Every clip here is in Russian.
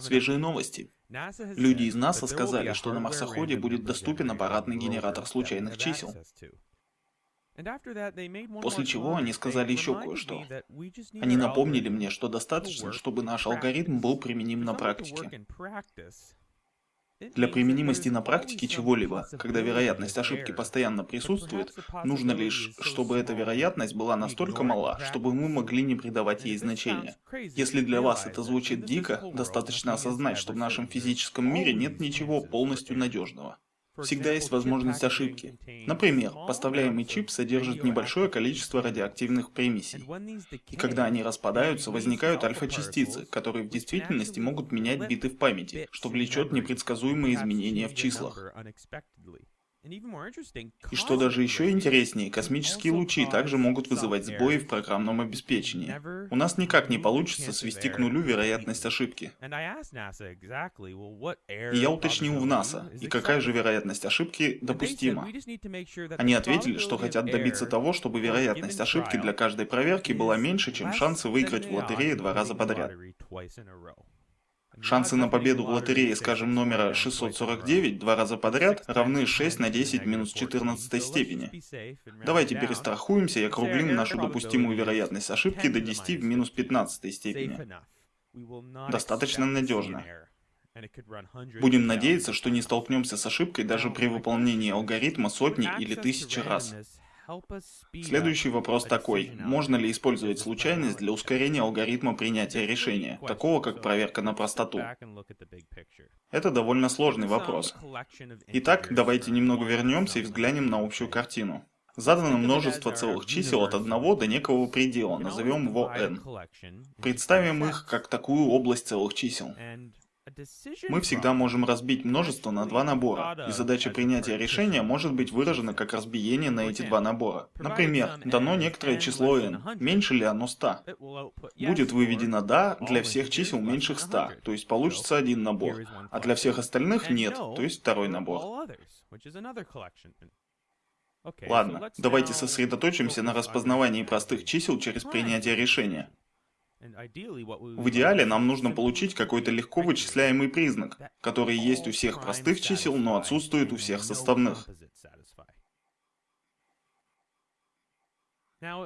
Свежие новости. Люди из НАСА сказали, что на марсоходе будет доступен аппаратный генератор случайных чисел. После чего они сказали еще кое-что. Они напомнили мне, что достаточно, чтобы наш алгоритм был применим на практике. Для применимости на практике чего-либо, когда вероятность ошибки постоянно присутствует, нужно лишь, чтобы эта вероятность была настолько мала, чтобы мы могли не придавать ей значения. Если для вас это звучит дико, достаточно осознать, что в нашем физическом мире нет ничего полностью надежного. Всегда есть возможность ошибки. Например, поставляемый чип содержит небольшое количество радиоактивных примесей. И когда они распадаются, возникают альфа-частицы, которые в действительности могут менять биты в памяти, что влечет непредсказуемые изменения в числах. И что даже еще интереснее, космические лучи также могут вызывать сбои в программном обеспечении. У нас никак не получится свести к нулю вероятность ошибки. И я уточнил в НАСА, и какая же вероятность ошибки допустима. Они ответили, что хотят добиться того, чтобы вероятность ошибки для каждой проверки была меньше, чем шансы выиграть в лотерее два раза подряд. Шансы на победу в лотерее, скажем, номера 649 два раза подряд равны 6 на 10 минус 14 степени. Давайте перестрахуемся и округлим нашу допустимую вероятность ошибки до 10 в минус 15 степени. Достаточно надежно. Будем надеяться, что не столкнемся с ошибкой даже при выполнении алгоритма сотни или тысячи раз. Следующий вопрос такой. Можно ли использовать случайность для ускорения алгоритма принятия решения, такого как проверка на простоту? Это довольно сложный вопрос. Итак, давайте немного вернемся и взглянем на общую картину. Задано множество целых чисел от одного до некого предела, назовем его n. Представим их как такую область целых чисел. Мы всегда можем разбить множество на два набора, и задача принятия решения может быть выражена как разбиение на эти два набора. Например, дано некоторое число n, меньше ли оно 100? Будет выведено «да» для всех чисел меньших 100, то есть получится один набор, а для всех остальных нет, то есть второй набор. Ладно, давайте сосредоточимся на распознавании простых чисел через принятие решения. В идеале нам нужно получить какой-то легко вычисляемый признак, который есть у всех простых чисел, но отсутствует у всех составных.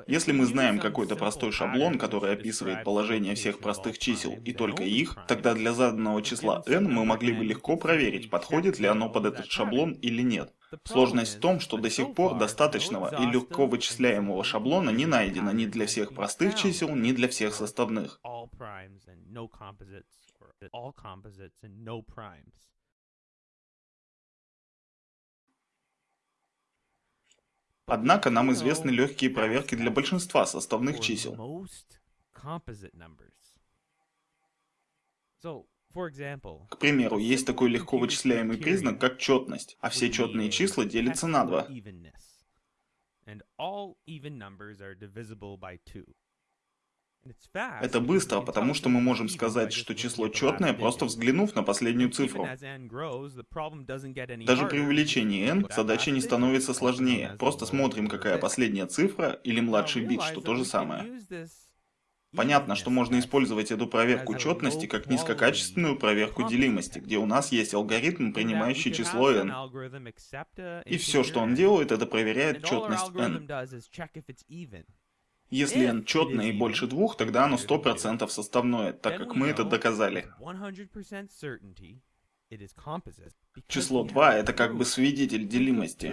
Если мы знаем какой-то простой шаблон, который описывает положение всех простых чисел и только их, тогда для заданного числа n мы могли бы легко проверить, подходит ли оно под этот шаблон или нет. Сложность в том, что до сих пор достаточного и легко вычисляемого шаблона не найдено ни для всех простых чисел, ни для всех составных. Однако нам известны легкие проверки для большинства составных чисел. К примеру, есть такой легко вычисляемый признак, как четность, а все четные числа делятся на два. Это быстро, потому что мы можем сказать, что число четное, просто взглянув на последнюю цифру. Даже при увеличении n задача не становится сложнее. Просто смотрим, какая последняя цифра или младший бит, что то же самое. Понятно, что можно использовать эту проверку четности как низкокачественную проверку делимости, где у нас есть алгоритм, принимающий число n. И все, что он делает, это проверяет четность n. Если n четное и больше двух, тогда оно 100% составное, так как мы это доказали. Число 2 это как бы свидетель делимости.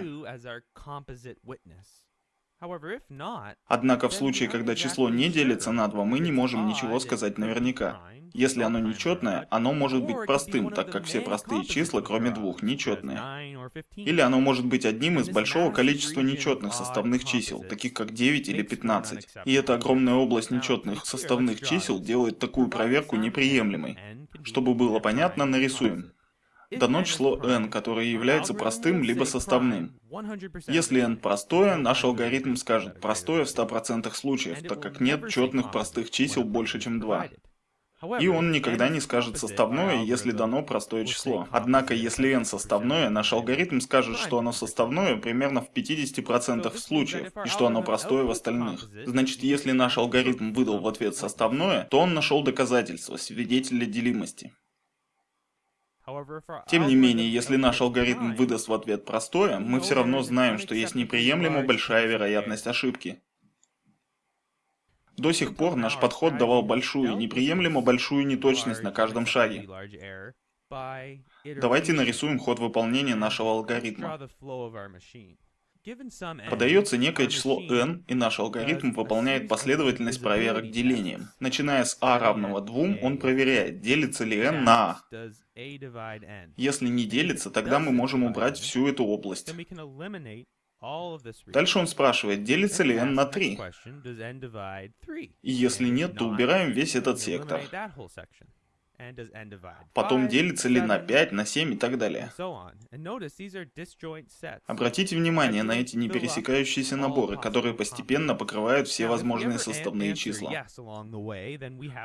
Однако в случае, когда число не делится на 2, мы не можем ничего сказать наверняка. Если оно нечетное, оно может быть простым, так как все простые числа, кроме двух, нечетные. Или оно может быть одним из большого количества нечетных составных чисел, таких как 9 или 15. И эта огромная область нечетных составных чисел делает такую проверку неприемлемой. Чтобы было понятно, нарисуем дано число n, которое является простым либо составным. Если n простое, наш алгоритм скажет простое в 100% случаев, так как нет четных простых чисел больше, чем 2. И он никогда не скажет составное, если дано простое число. Однако, если n составное, наш алгоритм скажет, что оно составное примерно в 50% случаев, и что оно простое в остальных. Значит, если наш алгоритм выдал в ответ составное, то он нашел доказательство, свидетеля делимости. Тем не менее, если наш алгоритм выдаст в ответ простое, мы все равно знаем, что есть неприемлемо большая вероятность ошибки. До сих пор наш подход давал большую, неприемлемо большую неточность на каждом шаге. Давайте нарисуем ход выполнения нашего алгоритма. Подается некое число n, и наш алгоритм выполняет последовательность проверок делением. Начиная с a равного 2, он проверяет, делится ли n на a. Если не делится, тогда мы можем убрать всю эту область. Дальше он спрашивает, делится ли n на 3. И если нет, то убираем весь этот сектор. Потом делится ли на 5, на 7 и так далее. Обратите внимание на эти непересекающиеся наборы, которые постепенно покрывают все возможные составные числа.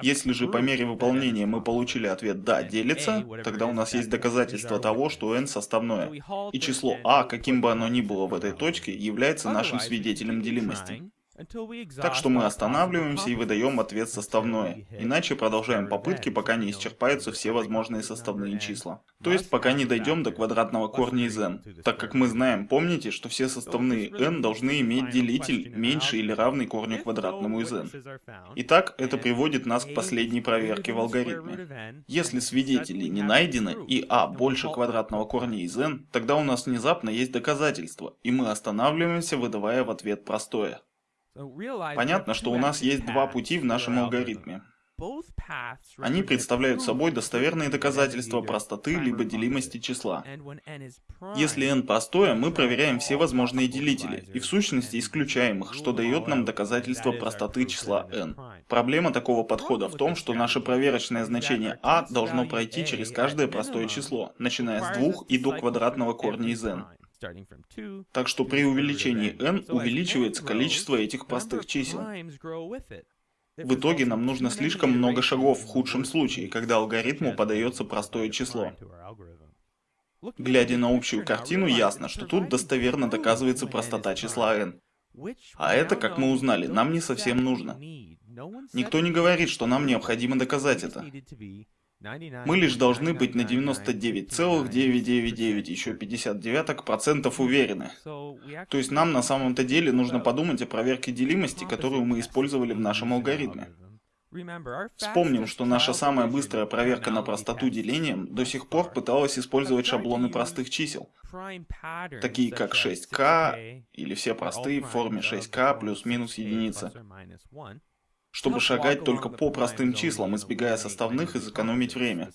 Если же по мере выполнения мы получили ответ «да, делится», тогда у нас есть доказательство того, что n составное. И число a, каким бы оно ни было в этой точке, является нашим свидетелем делимости. Так что мы останавливаемся и выдаем ответ составное, иначе продолжаем попытки, пока не исчерпаются все возможные составные числа. То есть пока не дойдем до квадратного корня из n. Так как мы знаем, помните, что все составные n должны иметь делитель меньше или равный корню квадратному из n. Итак, это приводит нас к последней проверке в алгоритме. Если свидетели не найдены и a больше квадратного корня из n, тогда у нас внезапно есть доказательство, и мы останавливаемся, выдавая в ответ простое. Понятно, что у нас есть два пути в нашем алгоритме. Они представляют собой достоверные доказательства простоты либо делимости числа. Если n простое, мы проверяем все возможные делители, и в сущности исключаем их, что дает нам доказательство простоты числа n. Проблема такого подхода в том, что наше проверочное значение a должно пройти через каждое простое число, начиная с 2 и до квадратного корня из n. Так что при увеличении n увеличивается количество этих простых чисел. В итоге нам нужно слишком много шагов в худшем случае, когда алгоритму подается простое число. Глядя на общую картину, ясно, что тут достоверно доказывается простота числа n. А это, как мы узнали, нам не совсем нужно. Никто не говорит, что нам необходимо доказать это. Мы лишь должны быть на 99,999 еще 59 процентов уверены. То есть нам на самом-то деле нужно подумать о проверке делимости, которую мы использовали в нашем алгоритме. Вспомним, что наша самая быстрая проверка на простоту делением до сих пор пыталась использовать шаблоны простых чисел, такие как 6k или все простые в форме 6k плюс-минус единица чтобы шагать только по простым числам, избегая составных и сэкономить время.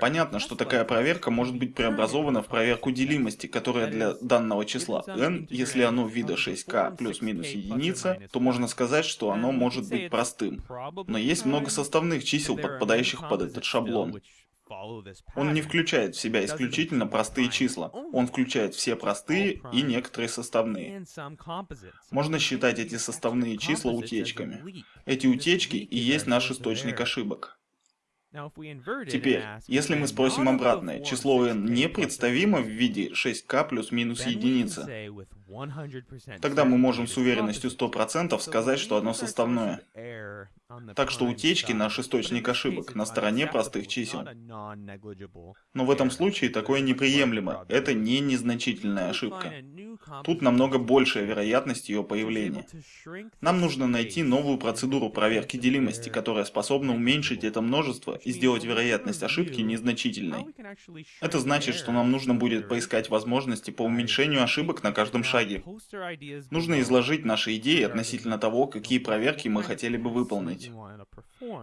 Понятно, что такая проверка может быть преобразована в проверку делимости, которая для данного числа n, если оно вида 6k плюс-минус единица, то можно сказать, что оно может быть простым. Но есть много составных чисел, подпадающих под этот шаблон. Он не включает в себя исключительно простые числа. Он включает все простые и некоторые составные. Можно считать эти составные числа утечками. Эти утечки и есть наш источник ошибок. Теперь, если мы спросим обратное, число n непредставимо в виде 6k плюс-минус единица, тогда мы можем с уверенностью 100% сказать, что оно составное. Так что утечки – наш источник ошибок на стороне простых чисел. Но в этом случае такое неприемлемо, это не незначительная ошибка. Тут намного большая вероятность ее появления. Нам нужно найти новую процедуру проверки делимости, которая способна уменьшить это множество и сделать вероятность ошибки незначительной. Это значит, что нам нужно будет поискать возможности по уменьшению ошибок на каждом шаге. Нужно изложить наши идеи относительно того, какие проверки мы хотели бы выполнить.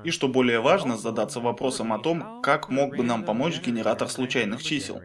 И что более важно, задаться вопросом о том, как мог бы нам помочь генератор случайных чисел.